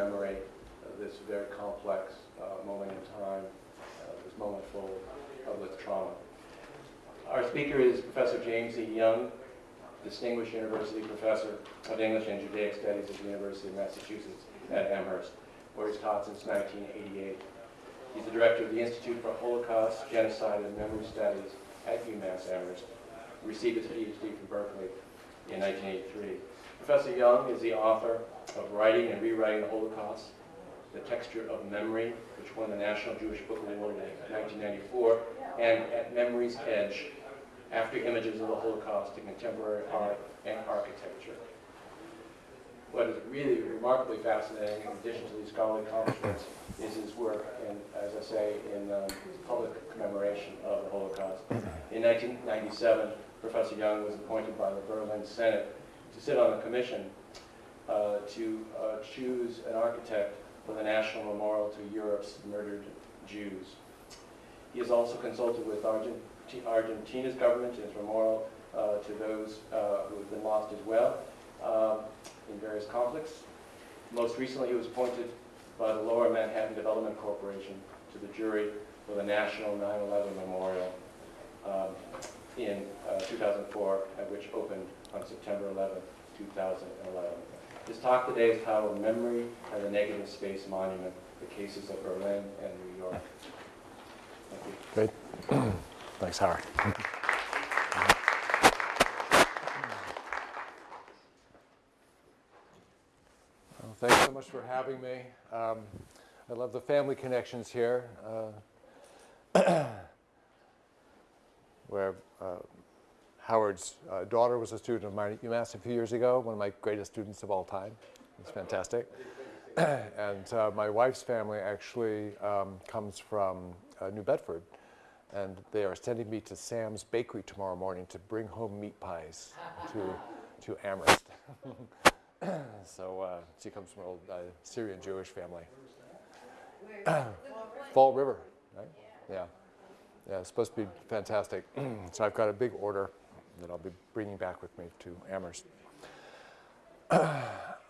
commemorate uh, this very complex uh, moment in time, uh, this moment full of trauma. Our speaker is Professor James E. Young, Distinguished University Professor of English and Judaic Studies at the University of Massachusetts at Amherst, where he's taught since 1988. He's the director of the Institute for Holocaust, Genocide, and Memory Studies at UMass Amherst. Received his PhD from Berkeley in 1983. Professor Young is the author of Writing and Rewriting the Holocaust, The Texture of Memory, which won the National Jewish Book Award in 1994, and At Memory's Edge, after images of the Holocaust in contemporary art and architecture. What is really remarkably fascinating, in addition to these scholarly accomplishments, is his work, in, as I say, in um, public commemoration of the Holocaust. In 1997, Professor Young was appointed by the Berlin Senate to sit on a commission to uh, choose an architect for the National Memorial to Europe's murdered Jews. He has also consulted with Argent Argentina's government is memorial uh, to those uh, who have been lost as well um, in various conflicts. Most recently, he was appointed by the Lower Manhattan Development Corporation to the jury for the National 9-11 Memorial um, in uh, 2004, which opened on September 11, 2011. His talk today is titled Memory as a Negative Space Monument, the Cases of Berlin and New York. Thank you. Great. Thanks, Howard. Well, thanks so much for having me. Um, I love the family connections here, uh, where uh, Howard's uh, daughter was a student of mine at UMass a few years ago, one of my greatest students of all time. It's fantastic. and uh, my wife's family actually um, comes from uh, New Bedford, and they are sending me to Sam's Bakery tomorrow morning to bring home meat pies to, to Amherst. so uh, she comes from an old uh, Syrian Jewish family. Fall River, right? Yeah. Yeah, it's supposed to be fantastic. so I've got a big order that I'll be bringing back with me to Amherst.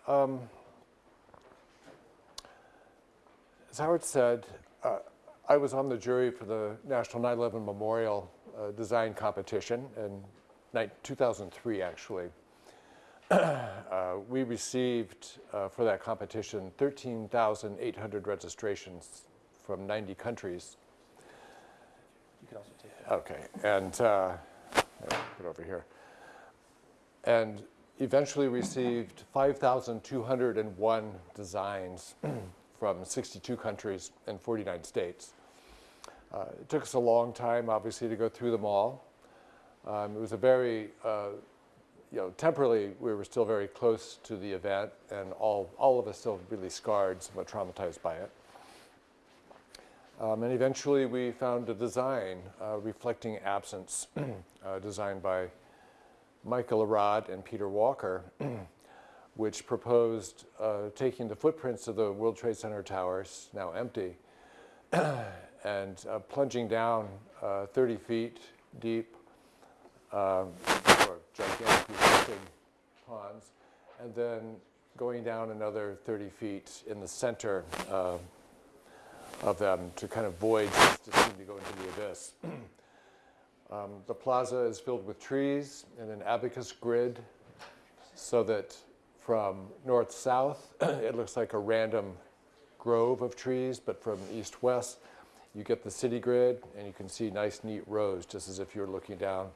um, as Howard said, uh, I was on the jury for the National 9/11 Memorial uh, Design Competition in 2003, actually. uh, we received uh, for that competition 13,800 registrations from 90 countries. You can also take that. Okay, and uh, put over here. And eventually received 5,201 designs from 62 countries and 49 states. Uh, it took us a long time, obviously, to go through them all. Um, it was a very, uh, you know, temporarily, we were still very close to the event, and all, all of us still really scarred, somewhat traumatized by it. Um, and eventually, we found a design uh, reflecting absence, uh, designed by Michael Arad and Peter Walker, which proposed uh, taking the footprints of the World Trade Center towers, now empty, and uh, plunging down uh, 30 feet deep, um, or gigantic ponds, and then going down another 30 feet in the center uh, of them to kind of voids that seem to go into the abyss. Um, The plaza is filled with trees and an abacus grid so that from north-south, it looks like a random grove of trees, but from east-west, you get the city grid and you can see nice neat rows, just as if you're looking down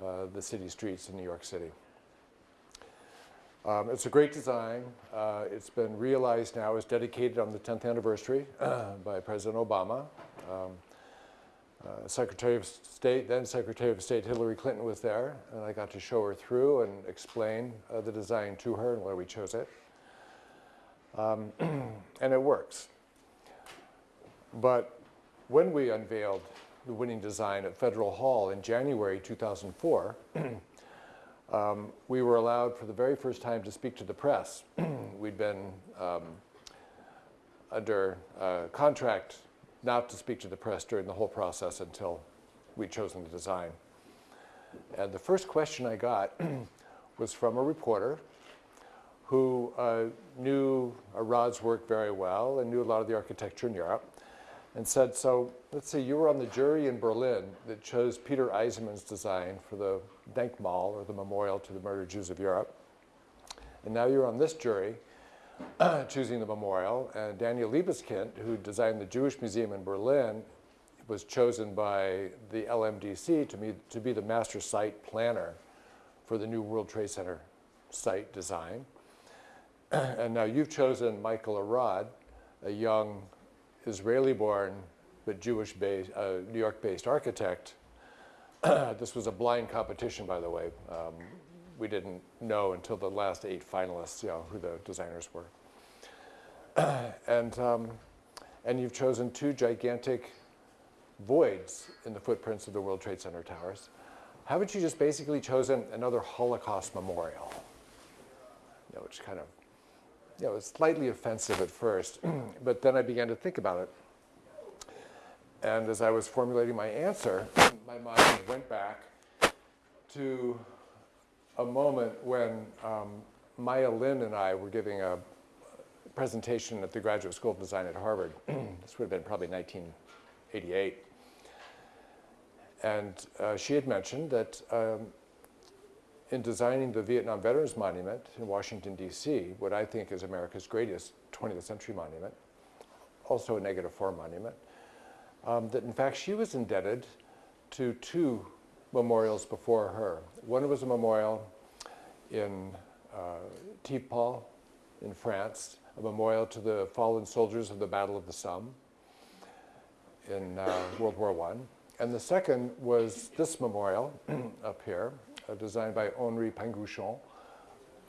uh, the city streets in New York City. Um, It's a great design. Uh, It's been realized now, it's dedicated on the 10th anniversary by President Obama. Um, uh, Secretary of State, then Secretary of State Hillary Clinton was there, and I got to show her through and explain uh, the design to her and why we chose it. Um, and it works. But when we unveiled the winning design at Federal Hall in January 2004, um, we were allowed for the very first time to speak to the press. We'd been um, under uh, contract not to speak to the press during the whole process until we'd chosen the design. And the first question I got was from a reporter who uh, knew Arad's work very well and knew a lot of the architecture in Europe and said, so let's say you were on the jury in Berlin that chose Peter Eisenman's design for the Denkmal or the memorial to the murdered Jews of Europe. And now you're on this jury choosing the memorial. And Daniel Libeskind, who designed the Jewish Museum in Berlin, was chosen by the LMDC to be, to be the master site planner for the new World Trade Center site design. and now you've chosen Michael Arad, a young Israeli-born but Jewish-based, uh, New York-based architect. this was a blind competition, by the way. Um, we didn't know until the last eight finalists, you know, who the designers were. and, um, and you've chosen two gigantic voids in the footprints of the World Trade Center towers. Haven't you just basically chosen another Holocaust memorial? You know, which kind of, you know, was slightly offensive at first, but then I began to think about it. And as I was formulating my answer, my mind went back to a moment when um, Maya Lin and I were giving a presentation at the Graduate School of Design at Harvard. this would have been probably 1988. And uh, she had mentioned that um, in designing the Vietnam Veterans Monument in Washington, D.C., what I think is America's greatest 20th century monument, also a negative form monument, um, that in fact she was indebted to two memorials before her. One was a memorial in uh, Thiepval in France, a memorial to the fallen soldiers of the Battle of the Somme in uh, World War I. And the second was this memorial up here, designed by Henri Pingusson,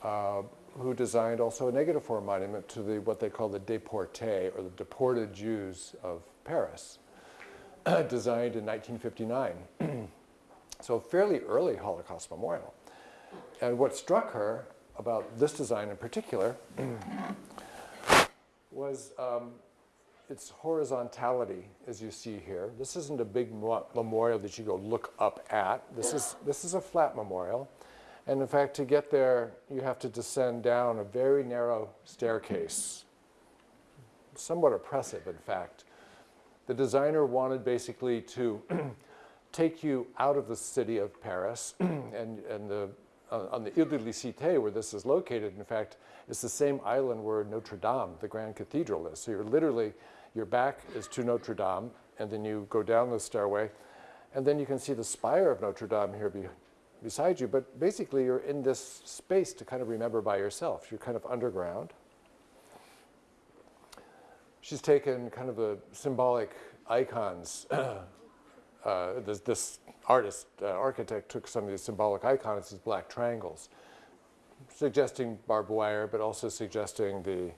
uh, who designed also a negative negative form monument to the what they call the déportés, or the deported Jews of Paris, designed in 1959. so fairly early Holocaust memorial. And what struck her about this design in particular was um, its horizontality, as you see here. This isn't a big memorial that you go look up at. This is, this is a flat memorial. And in fact, to get there, you have to descend down a very narrow staircase. Somewhat oppressive, in fact. The designer wanted basically to take you out of the city of Paris and, and the uh, on the Ile de la Cité, where this is located, in fact, is the same island where Notre Dame, the Grand Cathedral is. So you're literally, your back is to Notre Dame, and then you go down the stairway, and then you can see the spire of Notre Dame here be, beside you, but basically you're in this space to kind of remember by yourself. You're kind of underground. She's taken kind of the symbolic icons uh, this, this, artist, uh, architect took some of these symbolic icons as black triangles, suggesting barbed wire, but also suggesting the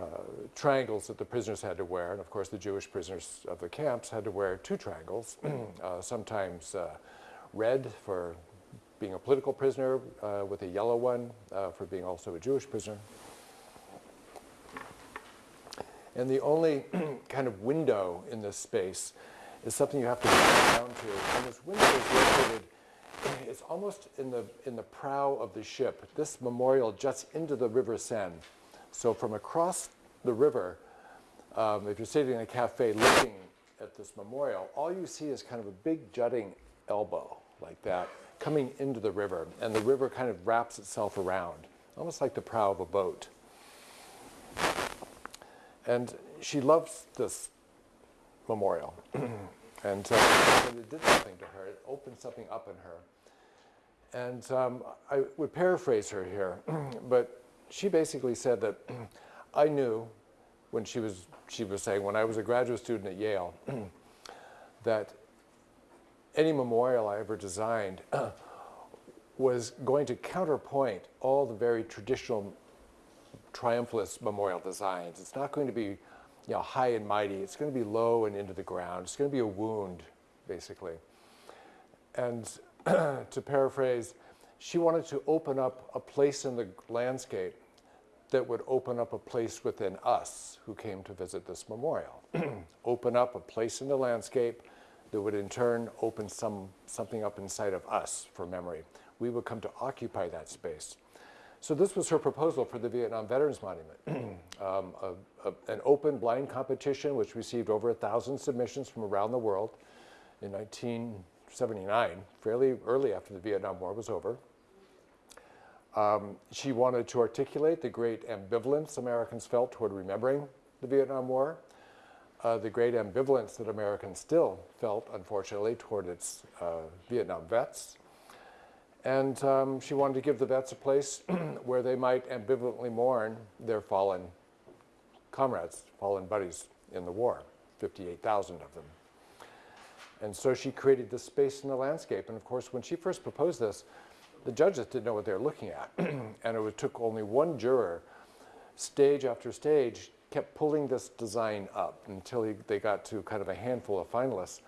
uh, triangles that the prisoners had to wear. And of course, the Jewish prisoners of the camps had to wear two triangles, uh, sometimes uh, red for being a political prisoner, uh, with a yellow one for being also a Jewish prisoner. And the only kind of window in this space is something you have to get down to. And this window is located, it's almost in the, in the prow of the ship. This memorial juts into the River Seine. So from across the river, um, if you're sitting in a cafe looking at this memorial, all you see is kind of a big jutting elbow like that coming into the river, and the river kind of wraps itself around, almost like the prow of a boat. And she loves this memorial. and uh, it did something to her, it opened something up in her. And um, I would paraphrase her here, but she basically said that I knew when she was, she was saying, when I was a graduate student at Yale, that any memorial I ever designed was going to counterpoint all the very traditional triumphalist memorial designs. It's not going to be you know, high and mighty. It's going to be low and into the ground. It's going to be a wound, basically. And to paraphrase, she wanted to open up a place in the landscape that would open up a place within us who came to visit this memorial. open up a place in the landscape that would in turn open some, something up inside of us for memory. We would come to occupy that space. So this was her proposal for the Vietnam Veterans Monument, um, a, a, an open blind competition which received over a thousand submissions from around the world in 1979, fairly early after the Vietnam War was over. Um, she wanted to articulate the great ambivalence Americans felt toward remembering the Vietnam War, uh, the great ambivalence that Americans still felt, unfortunately, toward its uh, Vietnam vets. And um, she wanted to give the vets a place where they might ambivalently mourn their fallen comrades, fallen buddies in the war, 58,000 of them. And so she created this space in the landscape. And of course, when she first proposed this, the judges didn't know what they were looking at. and it took only one juror, stage after stage, kept pulling this design up until he, they got to kind of a handful of finalists.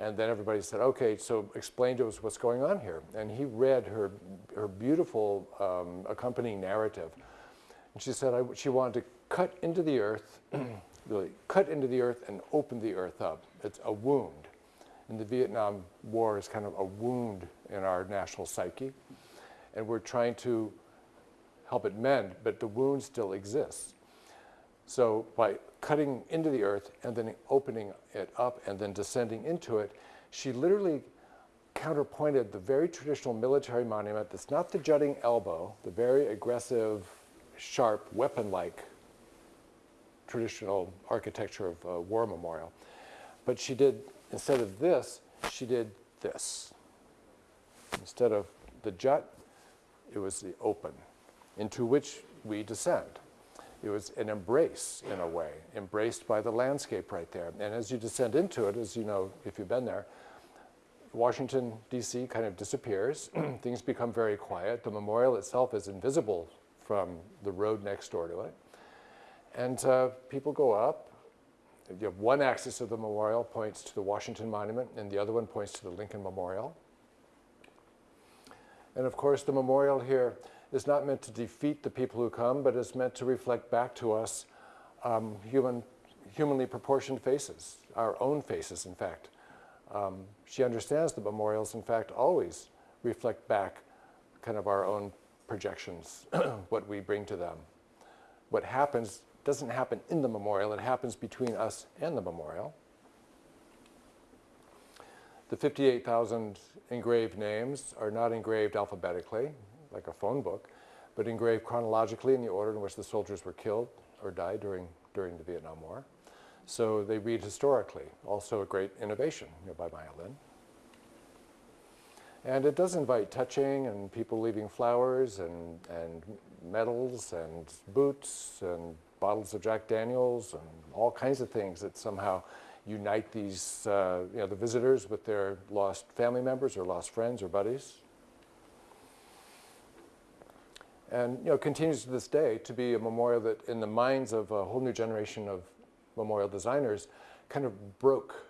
And then everybody said, okay, so explain to us what's going on here. And he read her, her beautiful um, accompanying narrative. And she said I, she wanted to cut into the earth, really cut into the earth and open the earth up. It's a wound. And the Vietnam War is kind of a wound in our national psyche. And we're trying to help it mend, but the wound still exists. So by cutting into the earth and then opening it up and then descending into it, she literally counterpointed the very traditional military monument that's not the jutting elbow, the very aggressive, sharp, weapon-like traditional architecture of a war memorial. But she did, instead of this, she did this. Instead of the jut, it was the open, into which we descend. It was an embrace, in a way, embraced by the landscape right there. And as you descend into it, as you know, if you've been there, Washington, D.C. kind of disappears. Things become very quiet. The memorial itself is invisible from the road next door to it. And uh, people go up. You have one axis of the memorial points to the Washington Monument, and the other one points to the Lincoln Memorial. And of course, the memorial here is not meant to defeat the people who come, but is meant to reflect back to us um, human, humanly proportioned faces, our own faces, in fact. Um, she understands that memorials, in fact, always reflect back kind of our own projections, what we bring to them. What happens doesn't happen in the memorial, it happens between us and the memorial. The 58,000 engraved names are not engraved alphabetically like a phone book, but engraved chronologically in the order in which the soldiers were killed or died during, during the Vietnam War. So they read historically, also a great innovation you know, by Maya Lin. And it does invite touching and people leaving flowers and, and medals and boots and bottles of Jack Daniels and all kinds of things that somehow unite these, uh, you know, the visitors with their lost family members or lost friends or buddies and you know, continues to this day to be a memorial that in the minds of a whole new generation of memorial designers kind of broke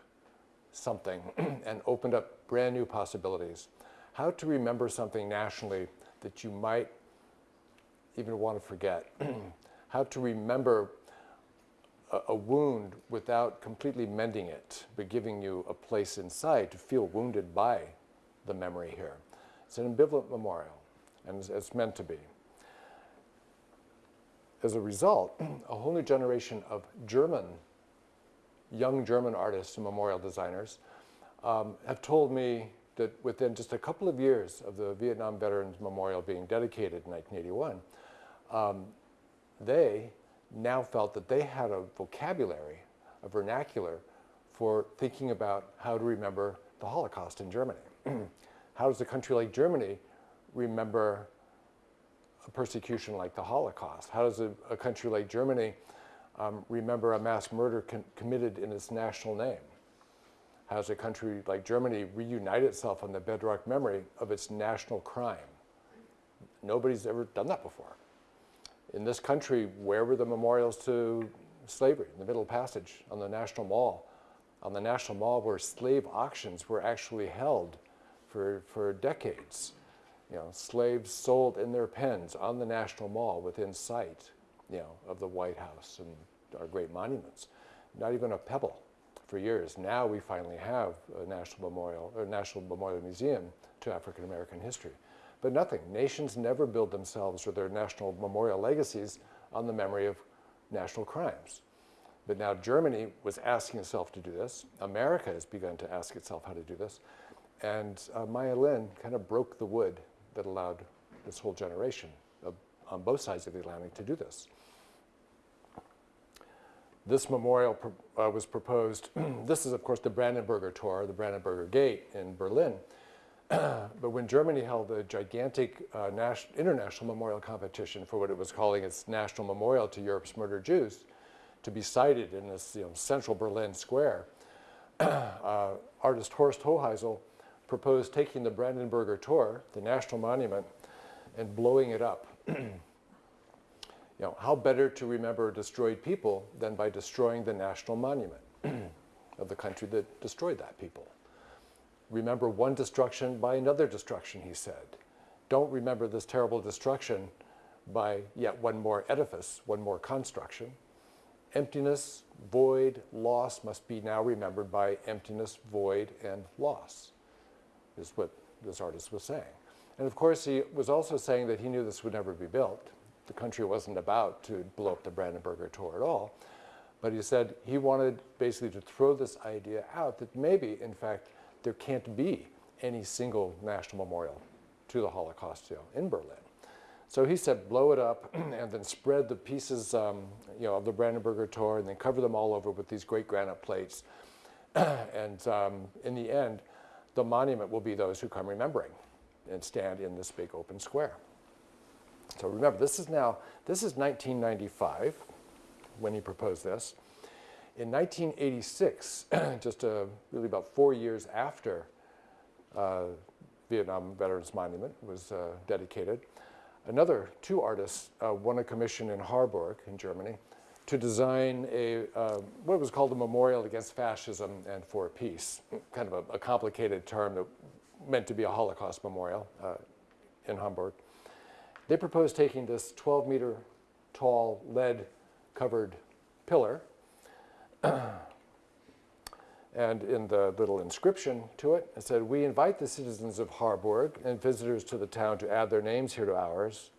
something and opened up brand new possibilities. How to remember something nationally that you might even want to forget. How to remember a, a, wound without completely mending it, but giving you a place inside to feel wounded by the memory here. It's an ambivalent memorial, and it's, it's meant to be as a result, a whole new generation of German young German artists and memorial designers, um, have told me that within just a couple of years of the Vietnam Veterans Memorial being dedicated in 1981, um, they now felt that they had a vocabulary, a vernacular for thinking about how to remember the Holocaust in Germany. how does a country like Germany remember persecution like the Holocaust? How does a, a country like Germany um, remember a mass murder committed in its national name? How does a country like Germany reunite itself on the bedrock memory of its national crime? Nobody's ever done that before. In this country, where were the memorials to slavery? In the Middle Passage, on the National Mall. On the National Mall where slave auctions were actually held for, for decades. You know, slaves sold in their pens on the National Mall within sight, you know, of the White House and our great monuments. Not even a pebble for years. Now we finally have a national memorial or national memorial museum to African American history. But nothing. Nations never build themselves or their national memorial legacies on the memory of national crimes. But now Germany was asking itself to do this. America has begun to ask itself how to do this. And uh, Maya Lin kind of broke the wood that allowed this whole generation of, on both sides of the Atlantic to do this. This memorial uh, was proposed, this is of course the Brandenburger Tor, the Brandenburger Gate in Berlin. but when Germany held a gigantic uh, international memorial competition for what it was calling its national memorial to Europe's murdered Jews, to be sited in this you know, central Berlin square, uh, artist Horst Hoheisel proposed taking the Brandenburger Tor, the national monument, and blowing it up. you know, how better to remember destroyed people than by destroying the national monument of the country that destroyed that people? Remember one destruction by another destruction, he said. Don't remember this terrible destruction by yet one more edifice, one more construction. Emptiness, void, loss must be now remembered by emptiness, void, and loss is what this artist was saying. And of course, he was also saying that he knew this would never be built. The country wasn't about to blow up the Brandenburger Tor at all. But he said he wanted basically to throw this idea out that maybe, in fact, there can't be any single national memorial to the Holocaust you know, in Berlin. So he said, blow it up and then spread the pieces um, you know, of the Brandenburger Tor and then cover them all over with these great granite plates. and um, in the end, the monument will be those who come remembering and stand in this big open square. So remember, this is now, this is 1995 when he proposed this. In 1986, just uh, really about four years after uh, Vietnam Veterans Monument was uh, dedicated, another two artists uh, won a commission in Harburg in Germany to design a, uh, what was called a memorial against fascism and for peace, kind of a, a complicated term that meant to be a Holocaust memorial uh, in Hamburg. They proposed taking this 12 meter tall lead covered pillar and in the little inscription to it, it said, we invite the citizens of Harburg and visitors to the town to add their names here to ours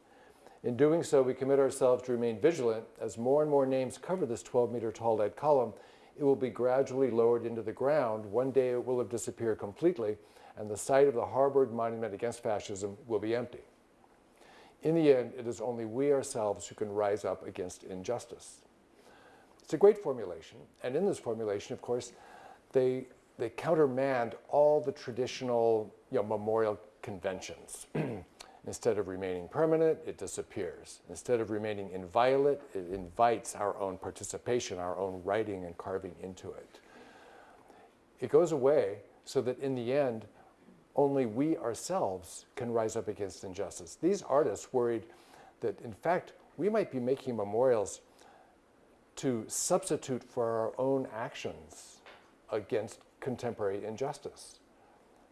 in doing so, we commit ourselves to remain vigilant. As more and more names cover this 12 meter tall lead column, it will be gradually lowered into the ground. One day it will have disappeared completely, and the site of the Harburg Monument Against Fascism will be empty. In the end, it is only we ourselves who can rise up against injustice. It's a great formulation, and in this formulation, of course, they, they countermand all the traditional you know, memorial conventions. Instead of remaining permanent, it disappears. Instead of remaining inviolate, it invites our own participation, our own writing and carving into it. It goes away so that in the end, only we ourselves can rise up against injustice. These artists worried that, in fact, we might be making memorials to substitute for our own actions against contemporary injustice.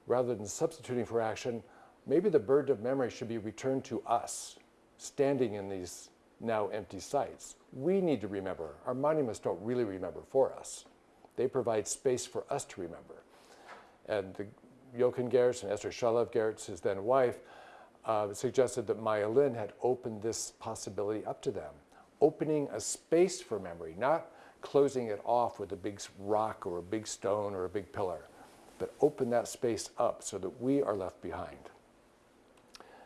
Rather than substituting for action, maybe the burden of memory should be returned to us, standing in these now empty sites. We need to remember. Our monuments don't really remember for us. They provide space for us to remember. And the, Jochen Gerz and Esther Shalev Gerz, his then wife, uh, suggested that Maya Lin had opened this possibility up to them, opening a space for memory, not closing it off with a big rock or a big stone or a big pillar, but open that space up so that we are left behind.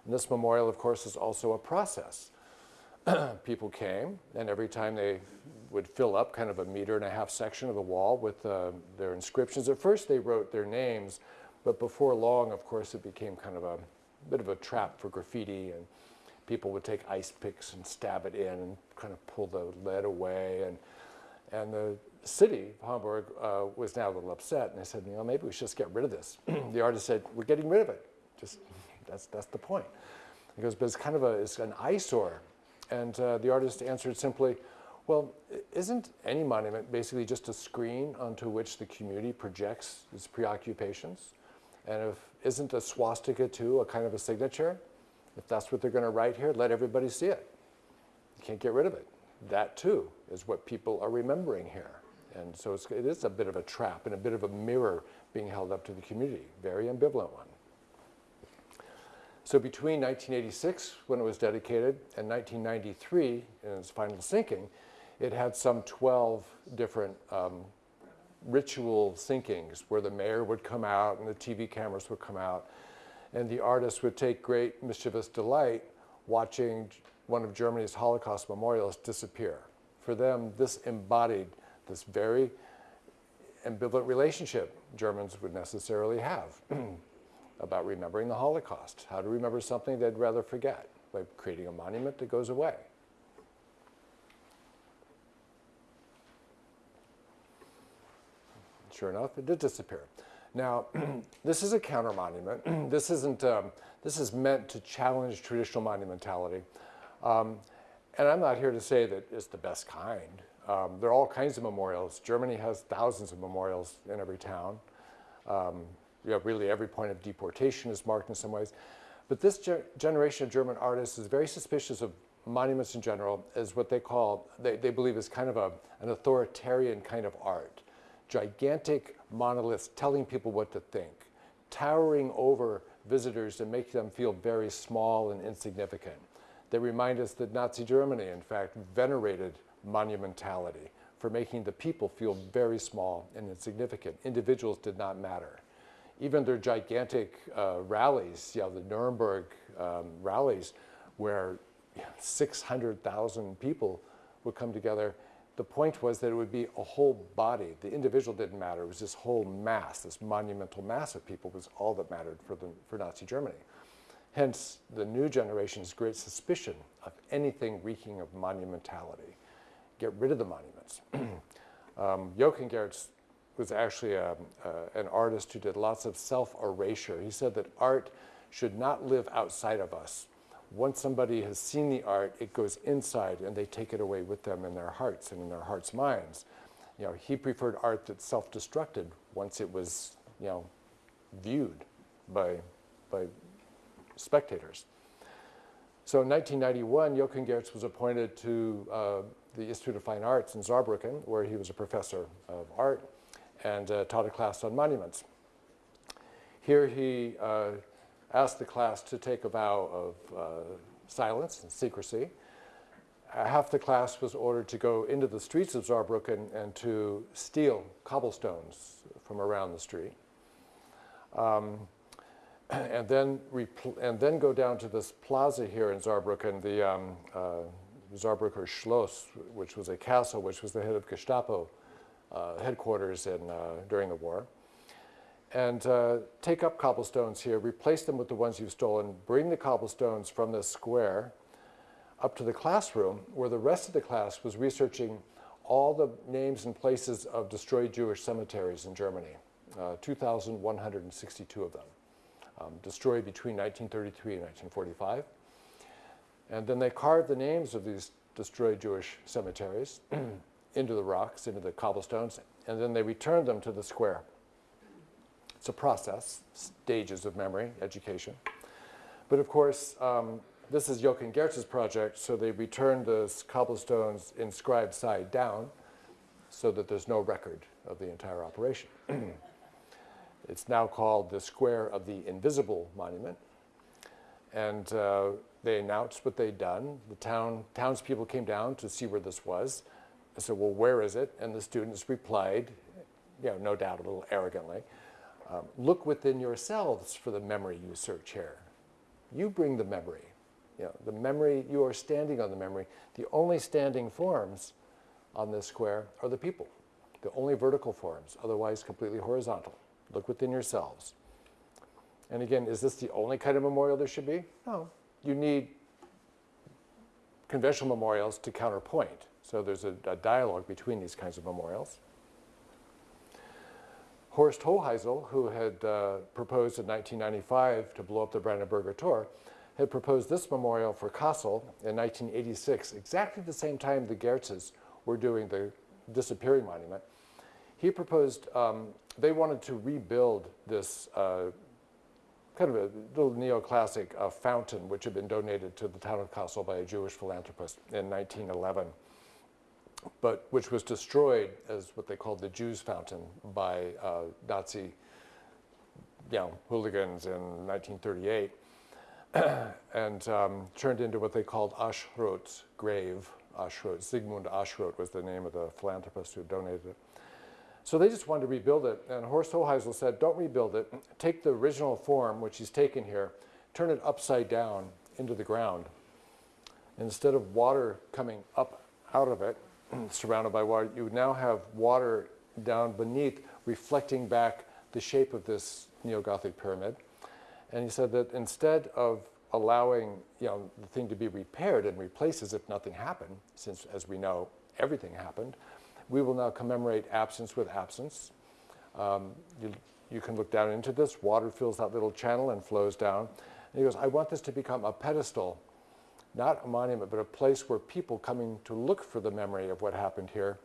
And this memorial, of course, is also a process. People came, and every time they would fill up kind of a meter and a half section of the wall with uh, their inscriptions. At first, they wrote their names, but before long, of course, it became kind of a bit of a trap for graffiti, and people would take ice picks and stab it in and kind of pull the lead away. And, and the city of Hamburg uh, was now a little upset, and they said, you know, maybe we should just get rid of this. the artist said, we're getting rid of it. Just, that's, that's the point. He goes, but it's kind of a, it's an eyesore. And uh, the artist answered simply, well, isn't any monument basically just a screen onto which the community projects its preoccupations? And if isn't a swastika too a kind of a signature? If that's what they're going to write here, let everybody see it. You can't get rid of it. That too is what people are remembering here. And so it's, it is a bit of a trap and a bit of a mirror being held up to the community, very ambivalent one. So between 1986, when it was dedicated, and 1993, in its final sinking, it had some 12 different um, ritual sinkings where the mayor would come out and the TV cameras would come out, and the artists would take great mischievous delight watching one of Germany's Holocaust memorials disappear. For them, this embodied this very ambivalent relationship Germans would necessarily have about remembering the Holocaust, how to remember something they'd rather forget by creating a monument that goes away. Sure enough, it did disappear. Now, this is a counter monument. this isn't. Um, this is meant to challenge traditional monumentality, um, and I'm not here to say that it's the best kind. Um, there are all kinds of memorials. Germany has thousands of memorials in every town. You know, really every point of deportation is marked in some ways. But this ge- generation of German artists is very suspicious of monuments in general as what they call, they, they believe is kind of a, an authoritarian kind of art. Gigantic monoliths telling people what to think, towering over visitors and making them feel very small and insignificant. They remind us that Nazi Germany, in fact, venerated monumentality for making the people feel very small and insignificant. Individuals did not matter even their gigantic uh, rallies, you know, the Nuremberg um, rallies, where you know, 600,000 people would come together, the point was that it would be a whole body. The individual didn't matter. It was this whole mass, this monumental mass of people was all that mattered for, the, for Nazi Germany. Hence, the new generation's great suspicion of anything reeking of monumentality. Get rid of the monuments. um, Jochen Gerz was actually a, uh, an artist who did lots of self-erasure. He said that art should not live outside of us. Once somebody has seen the art, it goes inside and they take it away with them in their hearts and in their hearts' minds. You know, he preferred art that self-destructed once it was, you know, viewed by, by spectators. So in 1991, Jochen Gerz was appointed to uh, the Institute of Fine Arts in Saarbrücken, where he was a professor of art and uh, taught a class on monuments. Here he uh, asked the class to take a vow of uh, silence and secrecy. Uh, half the class was ordered to go into the streets of Saarbrücken and to steal cobblestones from around the street. Um, and then and then go down to this plaza here in Saarbrücken, the um, uh, Saarbrücker Schloss, which was a castle, which was the head of Gestapo headquarters in, uh, during the war. And uh, take up cobblestones here, replace them with the ones you've stolen, bring the cobblestones from the square up to the classroom, where the rest of the class was researching all the names and places of destroyed Jewish cemeteries in Germany, uh, 2,162 of them um, destroyed between 1933 and 1945. And then they carved the names of these destroyed Jewish cemeteries into the rocks, into the cobblestones, and then they returned them to the square. It's a process, stages of memory, education. But of course, um, this is Jochen Gerz's project, so they returned the cobblestones inscribed side down so that there's no record of the entire operation. It's now called the Square of the Invisible Monument. And uh, they announced what they'd done. The town, townspeople came down to see where this was. I said, well, where is it? And the students replied, you know, no doubt a little arrogantly, um, look within yourselves for the memory you search here. You bring the memory. You know, the memory, you are standing on the memory. The only standing forms on this square are the people, the only vertical forms, otherwise completely horizontal. Look within yourselves. And again, is this the only kind of memorial there should be? No. You need conventional memorials to counterpoint. So there's a, a dialogue between these kinds of memorials. Horst Hoheisel, who had uh, proposed in 1995 to blow up the Brandenburger Tor, had proposed this memorial for Kassel in 1986, exactly the same time the Gerzes were doing the disappearing monument. He proposed, um, they wanted to rebuild this uh, kind of a little neoclassic uh, fountain which had been donated to the town of Kassel by a Jewish philanthropist in 1911, but which was destroyed as what they called the Jews' fountain by uh, Nazi you know, hooligans in 1938 and um, turned into what they called Aschrott's grave. Aschrott, Sigmund Aschrott was the name of the philanthropist who donated it. So they just wanted to rebuild it, and Horst Hoheisel said, don't rebuild it, take the original form, which he's taken here, turn it upside down into the ground. Instead of water coming up out of it, surrounded by water, you now have water down beneath reflecting back the shape of this Neo-Gothic pyramid. And he said that instead of allowing you know, the thing to be repaired and replaced as if nothing happened, since as we know, everything happened, we will now commemorate absence with absence. Um, you, you can look down into this, water fills that little channel and flows down. And he goes, I want this to become a pedestal, not a monument, but a place where people coming to look for the memory of what happened here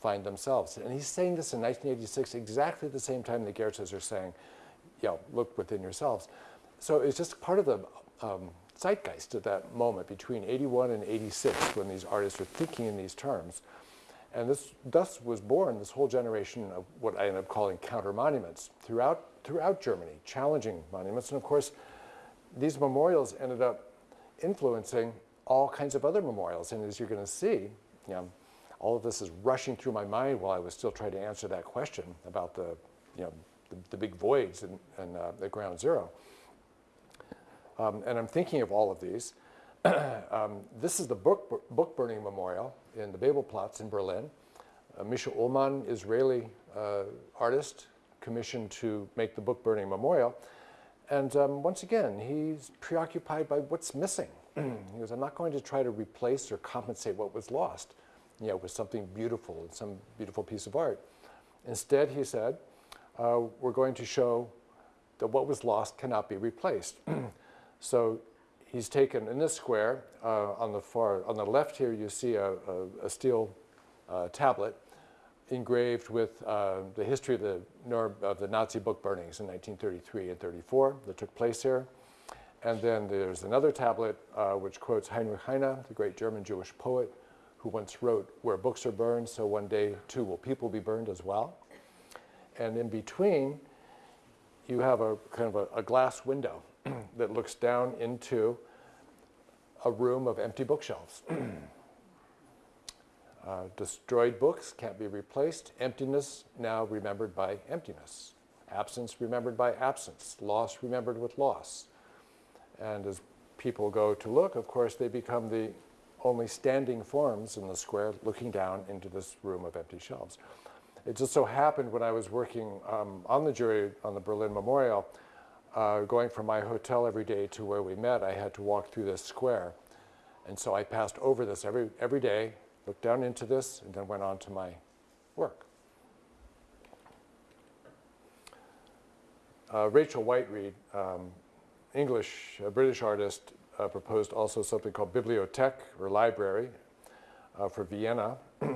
find themselves. And he's saying this in 1986, exactly at the same time the Gerzes are saying, you know, look within yourselves. So it's just part of the um, zeitgeist at that moment between 81 and 86 when these artists are thinking in these terms. And this, thus was born this whole generation of what I end up calling counter monuments throughout, throughout Germany, challenging monuments. And of course, these memorials ended up influencing all kinds of other memorials. And as you're going to see, you know, all of this is rushing through my mind while I was still trying to answer that question about the, you know, the, the big voids in uh, at ground zero. Um, and I'm thinking of all of these. um, this is the book, book burning memorial in the Bebelplatz in Berlin. Uh, Micha Ullman, Israeli uh, artist, commissioned to make the book burning memorial. And um, once again, he's preoccupied by what's missing. he goes, I'm not going to try to replace or compensate what was lost, you know, with something beautiful, some beautiful piece of art. Instead, he said, uh, we're going to show that what was lost cannot be replaced. so he's taken in this square uh, on the far on the left here you see a, a, a steel uh, tablet engraved with uh, the history of the, of the Nazi book burnings in 1933 and 34 that took place here. And then there's another tablet uh, which quotes Heinrich Heine, the great German Jewish poet, who once wrote, where books are burned, so one day too will people be burned as well. And in between, you have a kind of a, a glass window that looks down into a room of empty bookshelves. uh, destroyed books can't be replaced. Emptiness now remembered by emptiness. Absence remembered by absence. Loss remembered with loss. And as people go to look, of course, they become the only standing forms in the square looking down into this room of empty shelves. It just so happened when I was working um, on the jury on the Berlin Memorial, uh, going from my hotel every day to where we met, I had to walk through this square. And so I passed over this every, every day, looked down into this, and then went on to my work. Uh, Rachel Whiteread, um, English, a British artist, uh, proposed also something called bibliothèque, or library, uh, for Vienna.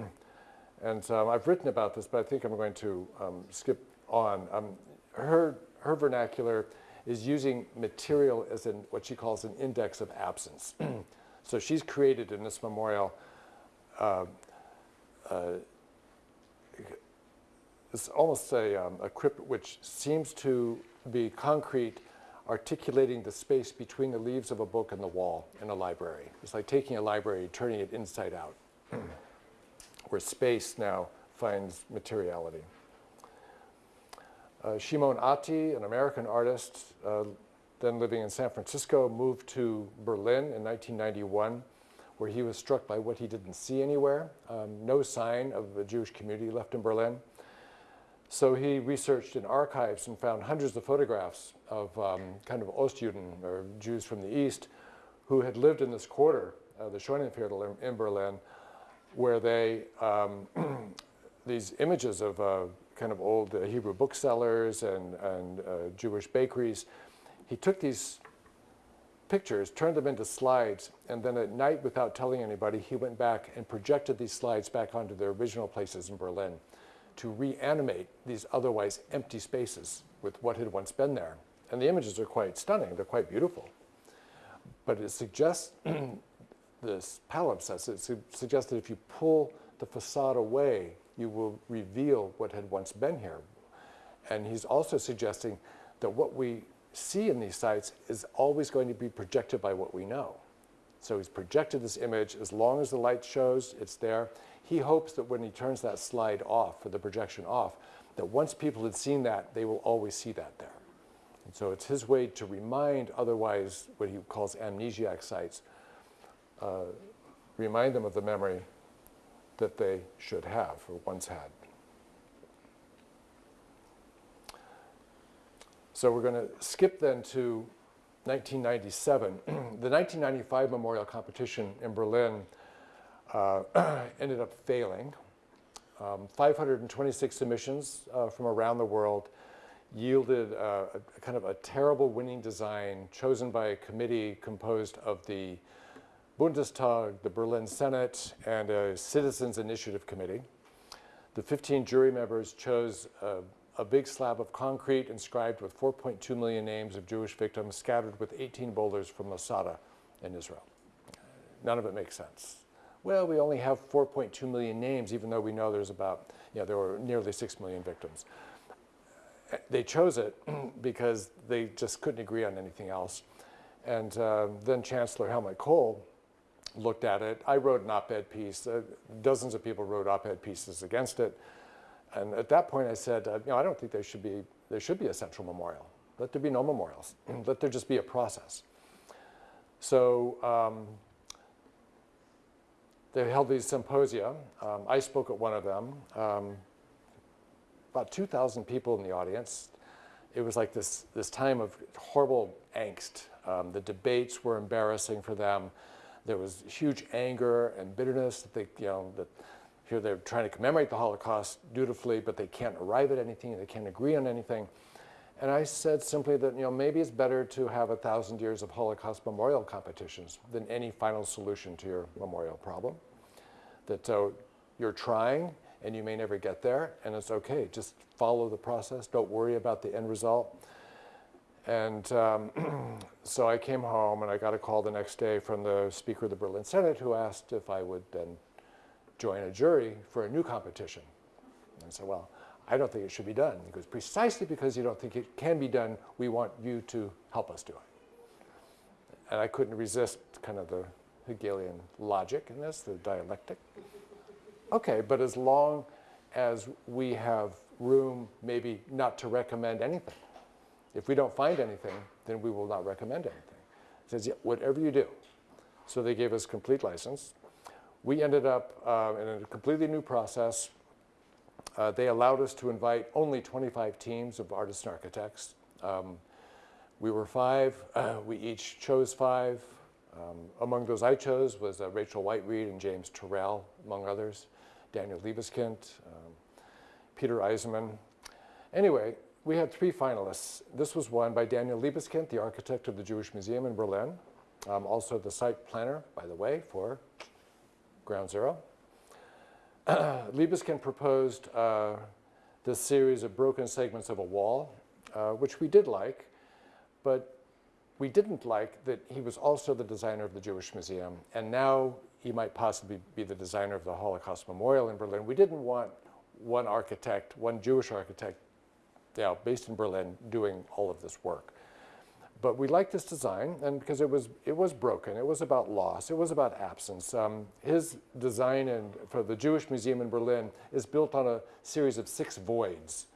And um, I've written about this, but I think I'm going to um, skip on. Um, her, her vernacular is using material as in what she calls an index of absence. so she's created in this memorial uh, uh, it's almost a, um, a crypt which seems to be concrete, articulating the space between the leaves of a book and the wall in a library. It's like taking a library, turning it inside out. where space now finds materiality. Uh, Shimon Attie, an American artist, uh, then living in San Francisco, moved to Berlin in 1991, where he was struck by what he didn't see anywhere, um, no sign of a Jewish community left in Berlin. So he researched in archives and found hundreds of photographs of um, kind of Ostjuden, or Jews from the East, who had lived in this quarter, uh, the Scheunenviertel in, in Berlin, where they, um, these images of uh, kind of old uh, Hebrew booksellers and, and uh, Jewish bakeries, he took these pictures, turned them into slides, and then at night, without telling anybody, he went back and projected these slides back onto their original places in Berlin to reanimate these otherwise empty spaces with what had once been there. And the images are quite stunning, they're quite beautiful. But it suggests, this palimpsest, it su suggests that if you pull the facade away, you will reveal what had once been here. And he's also suggesting that what we see in these sites is always going to be projected by what we know. So he's projected this image, as long as the light shows, it's there. He hopes that when he turns that slide off, or the projection off, that once people had seen that, they will always see that there. And so it's his way to remind otherwise what he calls amnesiac sites, uh, remind them of the memory that they should have or once had. So we're going to skip then to 1997. the 1995 memorial competition in Berlin uh, ended up failing. Um, 526 submissions uh, from around the world yielded uh, a, a, kind of a terrible winning design chosen by a committee composed of the Bundestag, the Berlin Senate, and a citizens initiative committee. The 15 jury members chose a, a big slab of concrete inscribed with 4.2 million names of Jewish victims scattered with 18 boulders from Masada in Israel. None of it makes sense. Well, we only have 4.2 million names, even though we know there's about, you know, there were nearly 6 million victims. They chose it because they just couldn't agree on anything else. And uh, then Chancellor Helmut Kohl looked at it. I wrote an op-ed piece. Uh, dozens of people wrote op-ed pieces against it. And at that point I said, uh, you know, I don't think there should be, there should be a central memorial. Let there be no memorials. Let there just be a process. So um, they held these symposia. Um, I spoke at one of them. Um, about 2,000 people in the audience. It was like this, this time of horrible angst. Um, the debates were embarrassing for them. There was huge anger and bitterness that they, you know, that here they're trying to commemorate the Holocaust dutifully, but they can't arrive at anything, they can't agree on anything. And I said simply that, you know, maybe it's better to have a thousand years of Holocaust memorial competitions than any final solution to your memorial problem. That uh, you're trying and you may never get there, and it's okay. Just follow the process. Don't worry about the end result. And um, so I came home and I got a call the next day from the Speaker of the Berlin Senate who asked if I would then join a jury for a new competition. And I said, well, I don't think it should be done. He goes, precisely because you don't think it can be done, we want you to help us do it. And I couldn't resist kind of the Hegelian logic in this, the dialectic. Okay, but as long as we have room maybe not to recommend anything. If we don't find anything, then we will not recommend anything. It says, yeah, whatever you do. So they gave us complete license. We ended up uh, in a completely new process. Uh, they allowed us to invite only 25 teams of artists and architects. Um, we were five. Uh, we each chose five. Um, among those I chose was uh, Rachel Whiteread and James Turrell, among others, Daniel Libeskind, um, Peter Eisenman. Anyway, we had three finalists. This was won by Daniel Libeskind, the architect of the Jewish Museum in Berlin, um, also the site planner, by the way, for Ground Zero. Libeskind proposed uh, this series of broken segments of a wall, uh, which we did like, but we didn't like that he was also the designer of the Jewish Museum, and now he might possibly be the designer of the Holocaust Memorial in Berlin. We didn't want one architect, one Jewish architect, you know, based in Berlin, doing all of this work. But we liked this design, and because it was it was broken, it was about loss, it was about absence. Um, his design and for the Jewish Museum in Berlin is built on a series of six voids,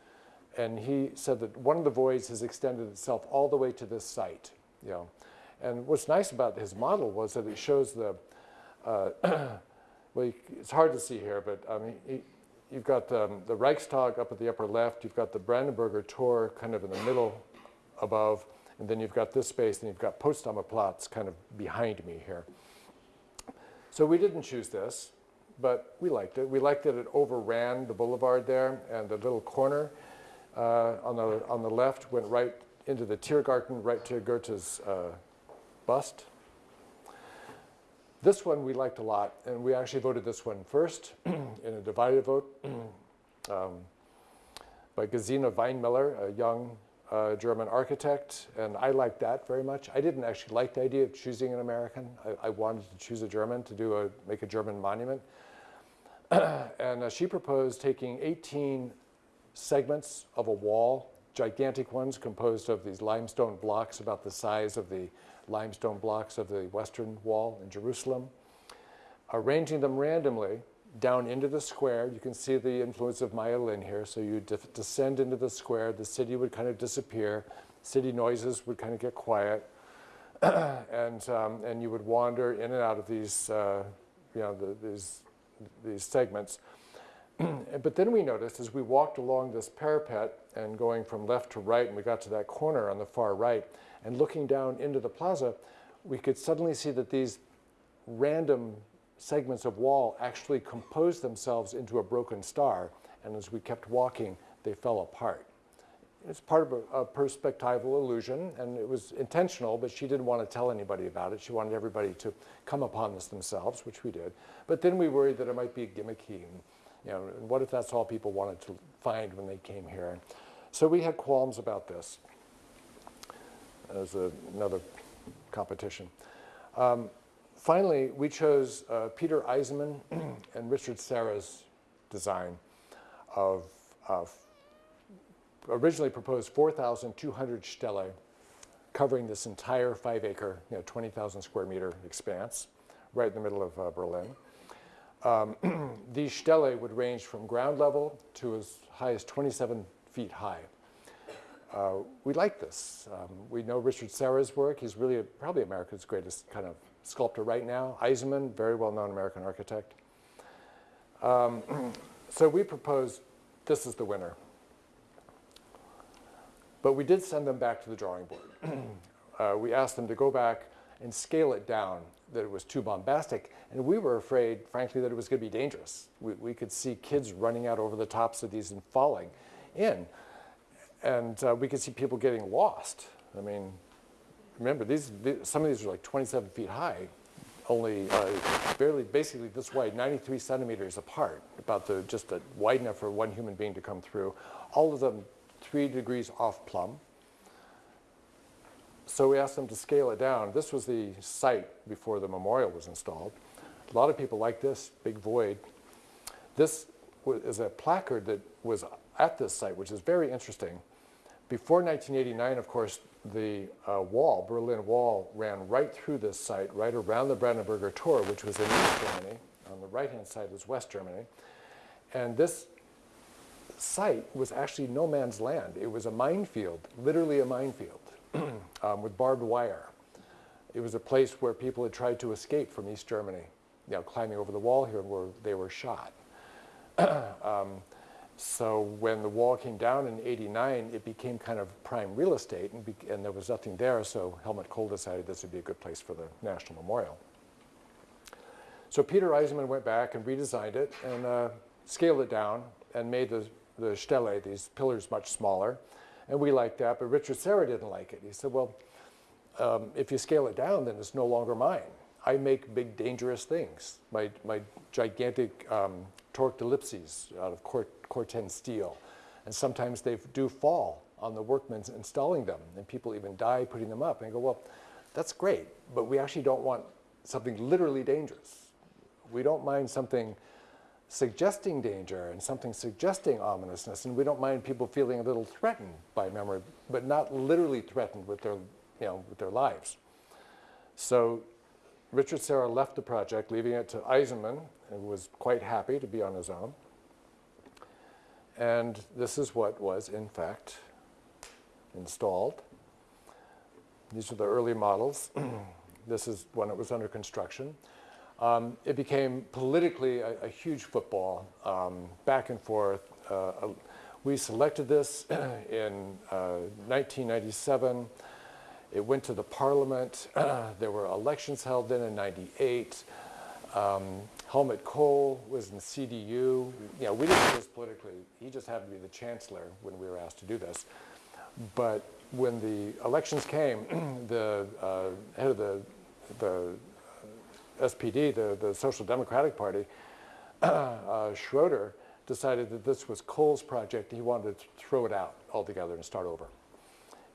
and he said that one of the voids has extended itself all the way to this site. You know, and what's nice about his model was that it shows the uh, well, it's hard to see here, but um, he, you've got um, the Reichstag up at the upper left, you've got the Brandenburger Tor kind of in the middle above, and then you've got this space, and you've got Potsdamer Platz kind of behind me here. So we didn't choose this, but we liked it. We liked that it overran the boulevard there, and the little corner uh, on, the, on the left went right into the Tiergarten, right to Goethe's uh, bust. This one we liked a lot, and we actually voted this one first in a divided vote um, by Gesine Weinmiller, a young uh, German architect, and I liked that very much. I didn't actually like the idea of choosing an American. I, I wanted to choose a German to do a, make a German monument. and uh, she proposed taking 18 segments of a wall, gigantic ones composed of these limestone blocks about the size of the limestone blocks of the Western Wall in Jerusalem, arranging them randomly down into the square. You can see the influence of Maya Lin here. So you descend into the square, the city would kind of disappear, city noises would kind of get quiet, and, um, and you would wander in and out of these, uh, you know, the, these, these segments. but then we noticed as we walked along this parapet and going from left to right, and we got to that corner on the far right, and looking down into the plaza, we could suddenly see that these random segments of wall actually composed themselves into a broken star, and as we kept walking, they fell apart. It's part of a, a, perspectival illusion, and it was intentional, but she didn't want to tell anybody about it. She wanted everybody to come upon this themselves, which we did. But then we worried that it might be gimmicky, and, you know, and what if that's all people wanted to find when they came here? So we had qualms about this as a, another competition. Um, finally, we chose uh, Peter Eisenman and Richard Serra's design of, originally proposed 4,200 stele covering this entire five acre, you know, 20,000 square meter expanse right in the middle of uh, Berlin. Um, these stele would range from ground level to as high as 27 feet high. Uh, we like this. Um, we know Richard Serra's work. He's really a, probably America's greatest kind of sculptor right now. Eisenman, very well-known American architect. Um, so we proposed this is the winner. But we did send them back to the drawing board. uh, we asked them to go back and scale it down, that it was too bombastic. And we were afraid, frankly, that it was going to be dangerous. We, we could see kids running out over the tops of these and falling in and uh, we could see people getting lost. I mean, remember, these, some of these are like 27 feet high, only uh, barely, basically this wide, 93 centimeters apart, about the, just a, wide enough for one human being to come through. All of them three degrees off plumb. So we asked them to scale it down. This was the site before the memorial was installed. A lot of people like this, big void. This is a placard that was at this site, which is very interesting. Before 1989, of course, the uh, wall, Berlin Wall, ran right through this site, right around the Brandenburger Tor, which was in East Germany. On the right-hand side was West Germany. And this site was actually no man's land. It was a minefield, literally a minefield, um, with barbed wire. It was a place where people had tried to escape from East Germany, you know, climbing over the wall here, and where they were shot. um, so when the wall came down in 89, it became kind of prime real estate and, and, there was nothing there, so Helmut Kohl decided this would be a good place for the National Memorial. So Peter Eisenman went back and redesigned it and uh, scaled it down and made the, the stele, these pillars, much smaller. And we liked that, but Richard Serra didn't like it. He said, well, um, if you scale it down, then it's no longer mine. I make big, dangerous things. My, my gigantic um, torqued ellipses out of Cort Corten steel. And sometimes they do fall on the workmen installing them, and people even die putting them up. And I go, well, that's great, but we actually don't want something literally dangerous. We don't mind something suggesting danger and something suggesting ominousness, and we don't mind people feeling a little threatened by memory, but not literally threatened with their you know, with their lives. So Richard Serra left the project, leaving it to Eisenman, and was quite happy to be on his own. And this is what was, in fact, installed. These are the early models. this is when it was under construction. Um, it became politically a, a huge football, um, back and forth. Uh, we selected this in uh, 1997. It went to the parliament. there were elections held then in 98. Um, Helmut Kohl was in the CDU. You know, we didn't do this politically. He just happened to be the chancellor when we were asked to do this. But when the elections came, the uh, head of the, the SPD, the, the Social Democratic Party, uh, Schroeder, decided that this was Kohl's project. He wanted to throw it out altogether and start over.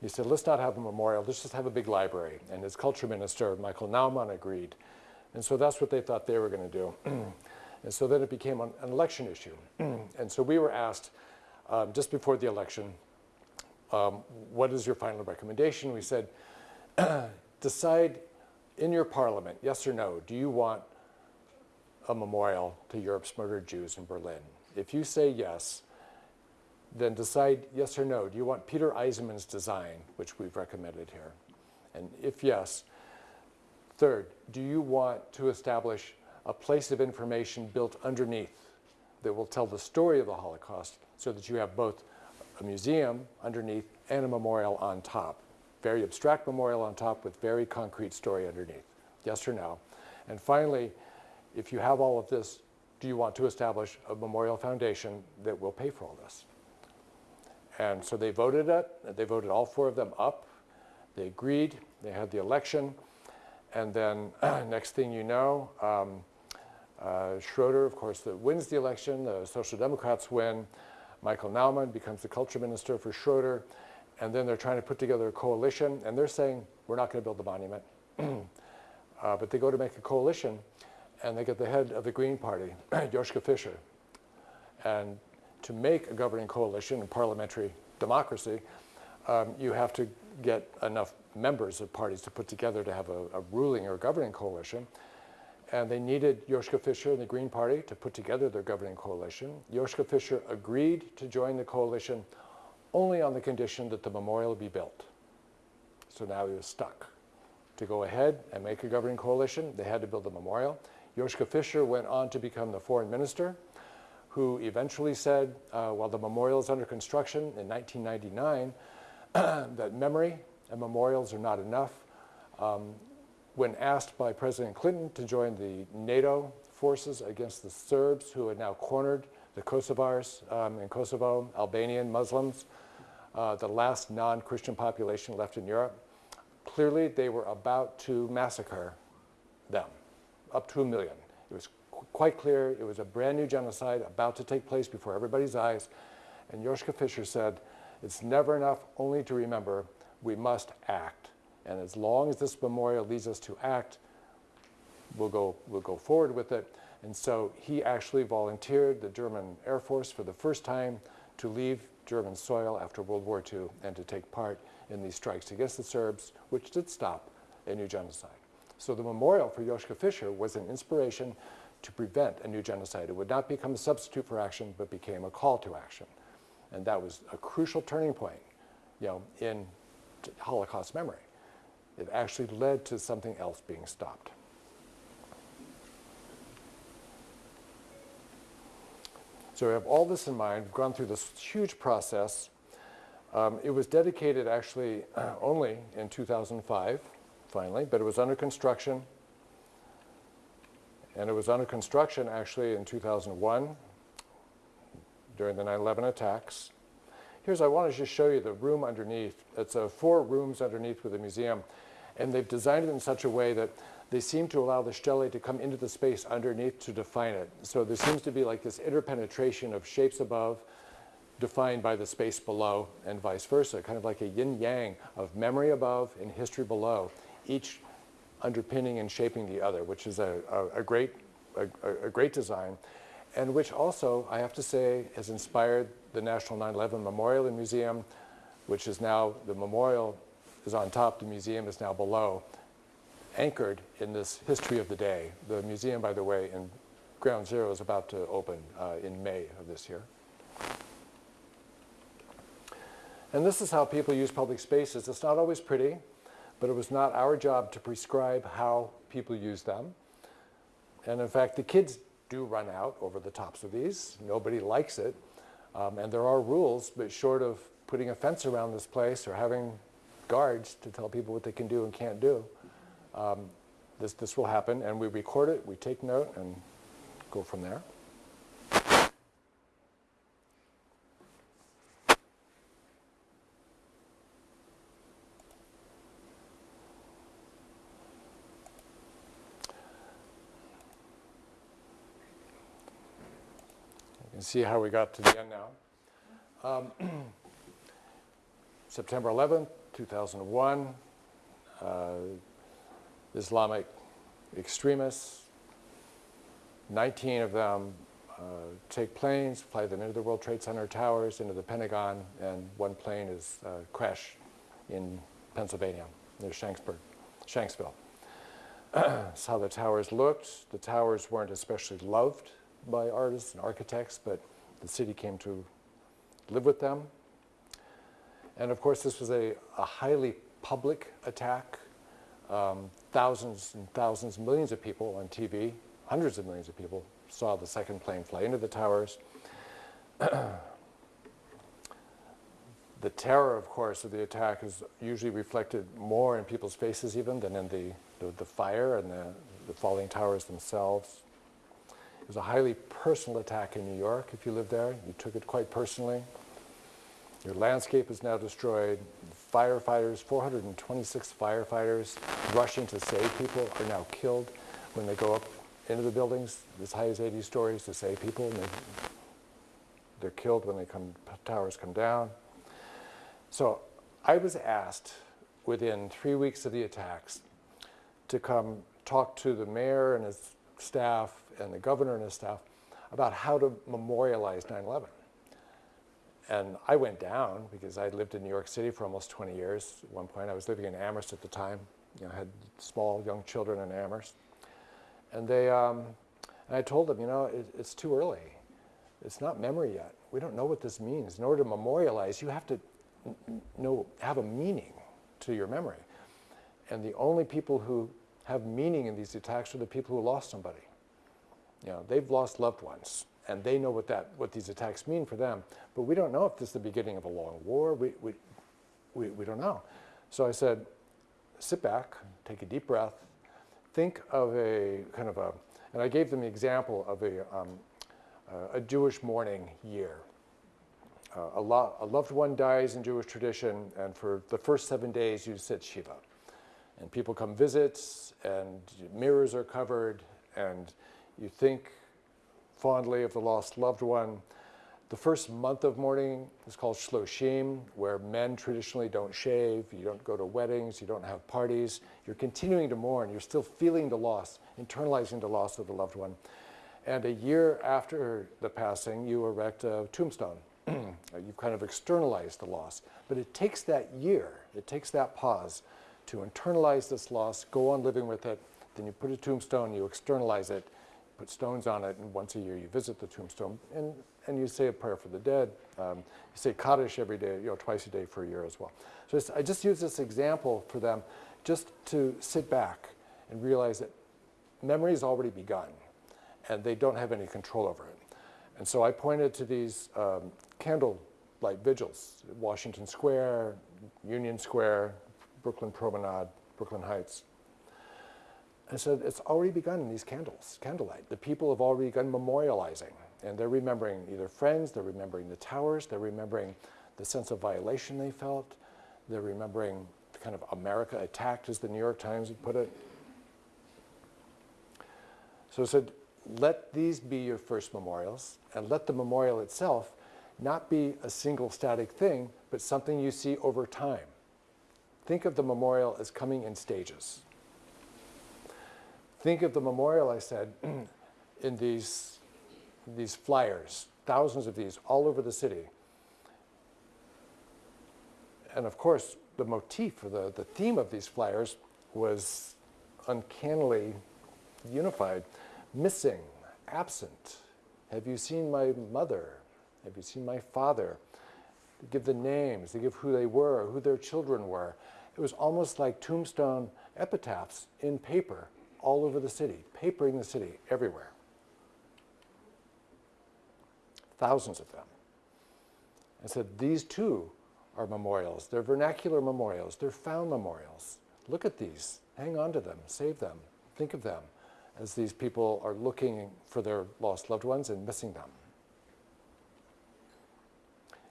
He said, let's not have a memorial, let's just have a big library. And his culture minister, Michael Naumann, agreed. And so that's what they thought they were going to do. and so then it became an, an election issue. and so we were asked um, just before the election, um, what is your final recommendation? We said, decide in your parliament, yes or no, do you want a memorial to Europe's murdered Jews in Berlin? If you say yes, then decide yes or no. Do you want Peter Eisenman's design, which we've recommended here? And if yes, third, do you want to establish a place of information built underneath that will tell the story of the Holocaust so that you have both a museum underneath and a memorial on top? Very abstract memorial on top with very concrete story underneath. Yes or no? And finally, if you have all of this, do you want to establish a memorial foundation that will pay for all this? And so they voted it. They voted all four of them up. They agreed. They had the election. And then next thing you know, um, uh, Schroeder, of course, wins the election. The Social Democrats win. Michael Naumann becomes the culture minister for Schroeder. And then they're trying to put together a coalition. And they're saying, we're not going to build the monument. uh, but they go to make a coalition. And they get the head of the Green Party, Joschka Fischer. And to make a governing coalition in parliamentary democracy, um, you have to get enough members of parties to put together to have a, a ruling or governing coalition. And they needed Joschka Fischer and the Green Party to put together their governing coalition. Joschka Fischer agreed to join the coalition only on the condition that the memorial be built. So now he was stuck. To go ahead and make a governing coalition, they had to build a memorial. Joschka Fischer went on to become the foreign minister who eventually said, uh, while the memorial is under construction in 1999, that memory and memorials are not enough. Um, when asked by President Clinton to join the NATO forces against the Serbs, who had now cornered the Kosovars um, in Kosovo, Albanian Muslims, uh, the last non-Christian population left in Europe, clearly they were about to massacre them, up to a million. It was quite clear it was a brand new genocide about to take place before everybody's eyes. And Joschka Fischer said, it's never enough only to remember, we must act. And as long as this memorial leads us to act, we'll go, we'll go forward with it. And so he actually volunteered the German Air Force for the first time to leave German soil after World War II and to take part in these strikes against the Serbs, which did stop a new genocide. So the memorial for Joschka Fischer was an inspiration to prevent a new genocide. It would not become a substitute for action, but became a call to action. And that was a crucial turning point, you know, in Holocaust memory. It actually led to something else being stopped. So we have all this in mind. We've gone through this huge process. Um, it was dedicated actually uh, only in 2005, finally, but it was under construction and it was under construction actually in 2001 during the 9-11 attacks. Here's, I want to just show you the room underneath. It's uh, four rooms underneath with a museum. And they've designed it in such a way that they seem to allow the stele to come into the space underneath to define it. So there seems to be like this interpenetration of shapes above defined by the space below and vice versa, kind of like a yin-yang of memory above and history below. Each underpinning and shaping the other, which is a, a, a great, a, a, great design, and which also, I have to say, has inspired the National 9-11 Memorial and Museum, which is now the memorial is on top, the museum is now below, anchored in this history of the day. The museum, by the way, in Ground Zero is about to open uh, in May of this year. And this is how people use public spaces. It's not always pretty, but it was not our job to prescribe how people use them. And in fact, the kids do run out over the tops of these. Nobody likes it. Um, and there are rules, but short of putting a fence around this place or having guards to tell people what they can do and can't do, um, this, this will happen. And we record it, we take note, and go from there. Can see how we got to the end now. Um, September 11th, 2001, uh, Islamic extremists, 19 of them uh, take planes, fly them into the World Trade Center towers, into the Pentagon, and one plane is uh, crashed in Pennsylvania, near Shanksburg, Shanksville. That's how the towers looked. The towers weren't especially loved by artists and architects, but the city came to live with them. And of course, this was a, a highly public attack. Um, thousands and thousands, millions of people on TV, hundreds of millions of people saw the second plane fly into the towers. the terror, of course, of the attack is usually reflected more in people's faces even than in the, the, the fire and the, the falling towers themselves. It was a highly personal attack in New York. If you live there, you took it quite personally. Your landscape is now destroyed. Firefighters, 426 firefighters rushing to save people are now killed when they go up into the buildings as high as 80 stories to save people. And they, they're killed when the come, towers come down. So I was asked within three weeks of the attacks to come talk to the mayor and his staff and the governor and his staff about how to memorialize 9-11. And I went down because I lived in New York City for almost 20 years. At one point, I was living in Amherst at the time. You know, I had small young children in Amherst. And they, um, and I told them, you know, it, it's too early. It's not memory yet. We don't know what this means. In order to memorialize, you have to know, have a meaning to your memory. And the only people who have meaning in these attacks are the people who lost somebody. You know, they've lost loved ones, and they know what, that, what these attacks mean for them. But we don't know if this is the beginning of a long war. We, we, we, we don't know. So I said, sit back, take a deep breath, think of a kind of a, and I gave them the example of a, um, a Jewish mourning year. Uh, a, lo a loved one dies in Jewish tradition, and for the first seven days you sit Shiva. And people come visit, and mirrors are covered, and you think fondly of the lost loved one. The first month of mourning is called Shloshim, where men traditionally don't shave, you don't go to weddings, you don't have parties. You're continuing to mourn, you're still feeling the loss, internalizing the loss of the loved one. And a year after the passing, you erect a tombstone. You've kind of externalized the loss. But it takes that year, it takes that pause to internalize this loss, go on living with it, then you put a tombstone, you externalize it, put stones on it, and once a year you visit the tombstone, and, and you say a prayer for the dead. Um, you say Kaddish every day, you know, twice a day for a year as well. So I just use this example for them just to sit back and realize that memory has already begun, and they don't have any control over it. And so I pointed to these um, candlelight vigils, Washington Square, Union Square, Brooklyn Promenade, Brooklyn Heights. I said, it's already begun in these candles, candlelight. The people have already begun memorializing, and they're remembering either friends, they're remembering the towers, they're remembering the sense of violation they felt, they're remembering the kind of America attacked, as the New York Times would put it. So I said, let these be your first memorials, and let the memorial itself not be a single static thing, but something you see over time. Think of the memorial as coming in stages. Think of the memorial, I said, in these, these flyers, thousands of these all over the city. And of course, the motif or the, the theme of these flyers was uncannily unified. Missing, absent. Have you seen my mother? Have you seen my father? They give the names, they give who they were, who their children were. It was almost like tombstone epitaphs in paper all over the city, papering the city everywhere. Thousands of them. I said, these too are memorials. They're vernacular memorials. They're found memorials. Look at these. Hang on to them. Save them. Think of them as these people are looking for their lost loved ones and missing them.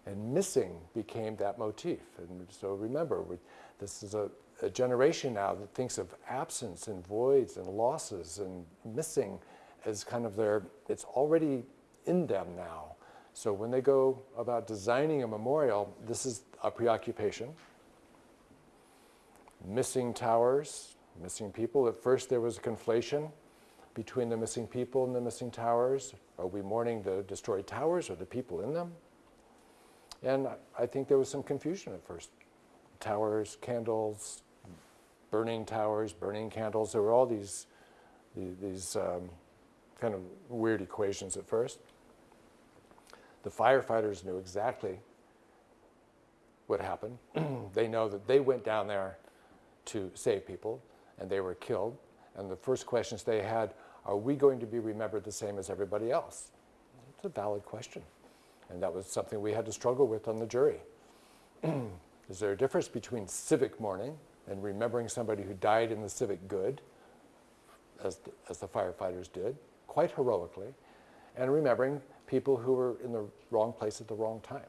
And missing became that motif. And so remember, we, this is a, a generation now that thinks of absence and voids and losses and missing as kind of their, it's already in them now. So when they go about designing a memorial, this is a preoccupation. Missing towers, missing people. At first there was a conflation between the missing people and the missing towers. Are we mourning the destroyed towers or the people in them? And I think there was some confusion at first. Towers, candles, burning towers, burning candles. There were all these, these, um, kind of weird equations at first. The firefighters knew exactly what happened. they know that they went down there to save people and they were killed. And the first questions they had, are we going to be remembered the same as everybody else? It's a valid question. And that was something we had to struggle with on the jury. Is there a difference between civic mourning and remembering somebody who died in the civic good, as the, as the firefighters did, quite heroically, and remembering people who were in the wrong place at the wrong time?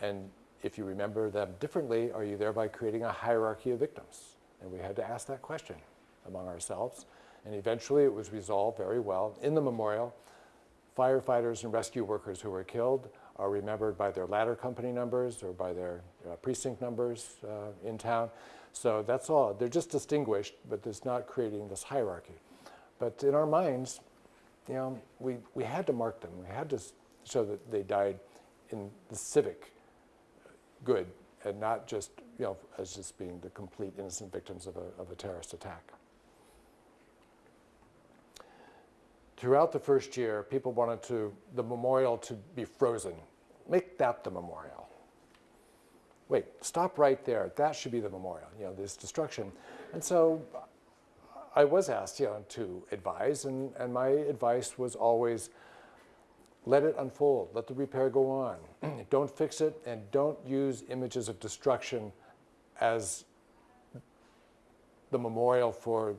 And if you remember them differently, are you thereby creating a hierarchy of victims? And we had to ask that question among ourselves. And eventually it was resolved very well in the memorial firefighters and rescue workers who were killed are remembered by their ladder company numbers or by their uh, precinct numbers uh, in town. So that's all. They're just distinguished, but it's not creating this hierarchy. But in our minds, you know, we, we had to mark them. We had to show that they died in the civic good and not just, you know, as just being the complete innocent victims of a, of a terrorist attack. Throughout the first year, people wanted to, the memorial to be frozen. Make that the memorial. Wait, stop right there. That should be the memorial, you know, this destruction. And so I was asked, you know, to advise, and, and my advice was always, let it unfold, let the repair go on. don't fix it, and don't use images of destruction as the memorial for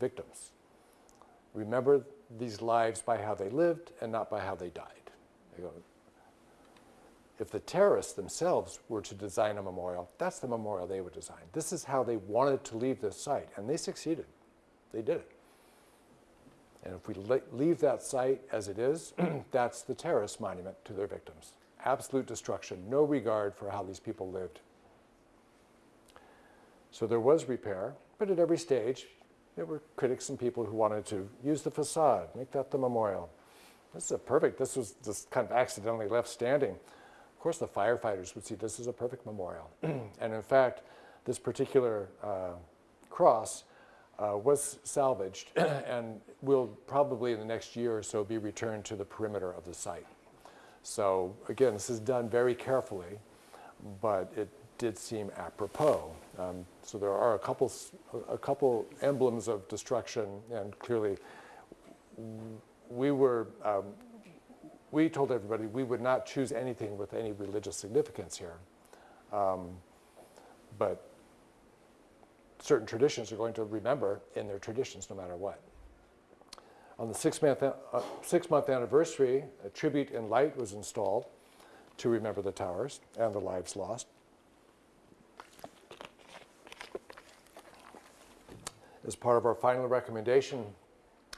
victims. Remember these lives by how they lived and not by how they died. If the terrorists themselves were to design a memorial, that's the memorial they would design. This is how they wanted to leave this site, and they succeeded. They did it. And if we leave that site as it is, that's the terrorist monument to their victims. Absolute destruction, no regard for how these people lived. So there was repair, but at every stage, there were critics and people who wanted to use the facade, make that the memorial. This is a perfect, this was just kind of accidentally left standing. Of course, the firefighters would see this as a perfect memorial. and in fact, this particular uh, cross uh, was salvaged and will probably in the next year or so be returned to the perimeter of the site. So again, this is done very carefully, but it did seem apropos. Um, so there are a couple, a couple emblems of destruction, and clearly we were, um, we told everybody we would not choose anything with any religious significance here. Um, but certain traditions are going to remember in their traditions no matter what. On the six-month uh, six month anniversary, a tribute in light was installed to remember the towers and the lives lost. As part of our final recommendation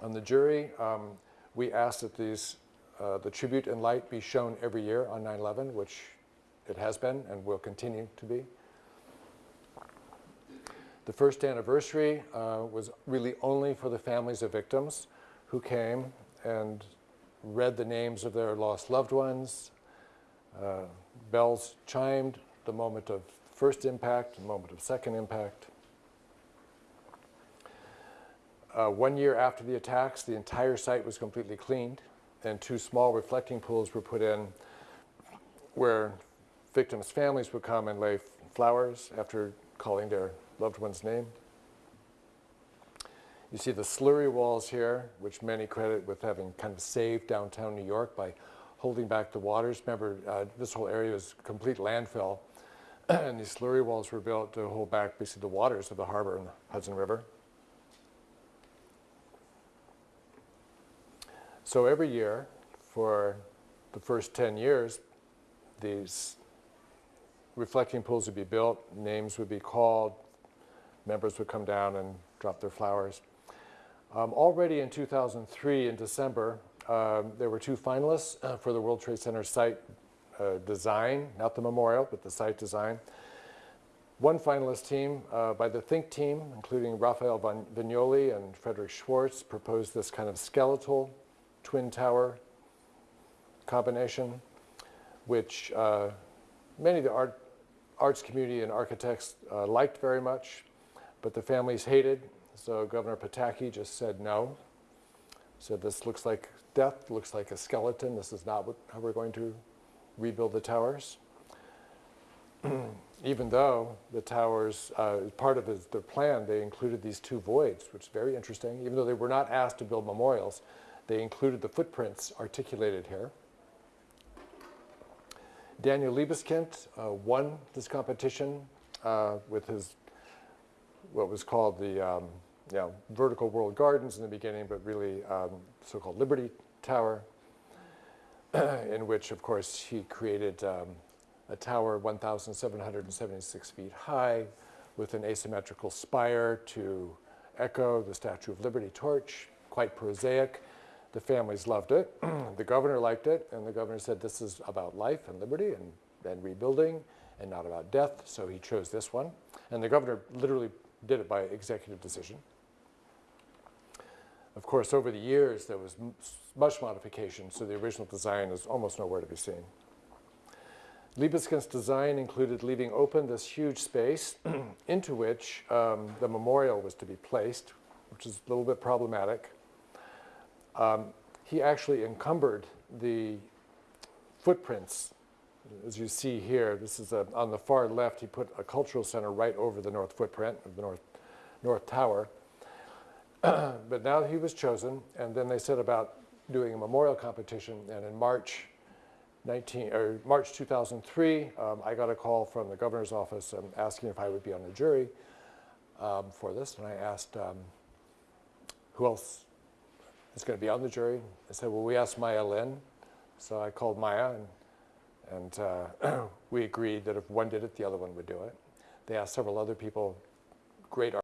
on the jury, um, we asked that these, uh, the tribute in light be shown every year on 9-11, which it has been and will continue to be. The first anniversary uh, was really only for the families of victims who came and read the names of their lost loved ones. Uh, bells chimed the moment of first impact, the moment of second impact. Uh, one year after the attacks, the entire site was completely cleaned, and two small reflecting pools were put in where victims' families would come and lay flowers after calling their loved one's name. You see the slurry walls here, which many credit with having kind of saved downtown New York by holding back the waters. Remember, uh, this whole area was complete landfill, and these slurry walls were built to hold back basically the waters of the harbor and the Hudson River. So every year, for the first 10 years, these reflecting pools would be built, names would be called, members would come down and drop their flowers. Um, already in 2003, in December, um, there were two finalists uh, for the World Trade Center site uh, design, not the memorial, but the site design. One finalist team uh, by the Think team, including Rafael Viñoly and Frederic Schwartz, proposed this kind of skeletal twin tower combination, which uh, many of the art, arts community and architects uh, liked very much, but the families hated. So Governor Pataki just said no. Said this looks like death, looks like a skeleton. This is not what, how we're going to rebuild the towers. Even though the towers, uh, part of his, their plan, they included these two voids, which is very interesting. Even though they were not asked to build memorials, they included the footprints articulated here. Daniel Libeskind uh, won this competition uh, with his what was called the um, you know, vertical world gardens in the beginning, but really um, so-called Liberty Tower, in which, of course, he created um, a tower 1,776 feet high with an asymmetrical spire to echo the Statue of Liberty torch, quite prosaic. The families loved it. the governor liked it, and the governor said this is about life and liberty and, and rebuilding and not about death, so he chose this one. And the governor literally did it by executive decision. Of course, over the years, there was much modification, so the original design is almost nowhere to be seen. Libeskind's design included leaving open this huge space into which um, the memorial was to be placed, which is a little bit problematic. Um, he actually encumbered the footprints. As you see here, this is a, on the far left, he put a cultural center right over the north footprint of the north, north tower. but now he was chosen, and then they set about doing a memorial competition, and in March 19, or March 2003, um, I got a call from the governor's office um, asking if I would be on the jury um, for this, and I asked um, who else is going to be on the jury. I said, well, we asked Maya Lin, so I called Maya, and, and uh, we agreed that if one did it, the other one would do it. They asked several other people, great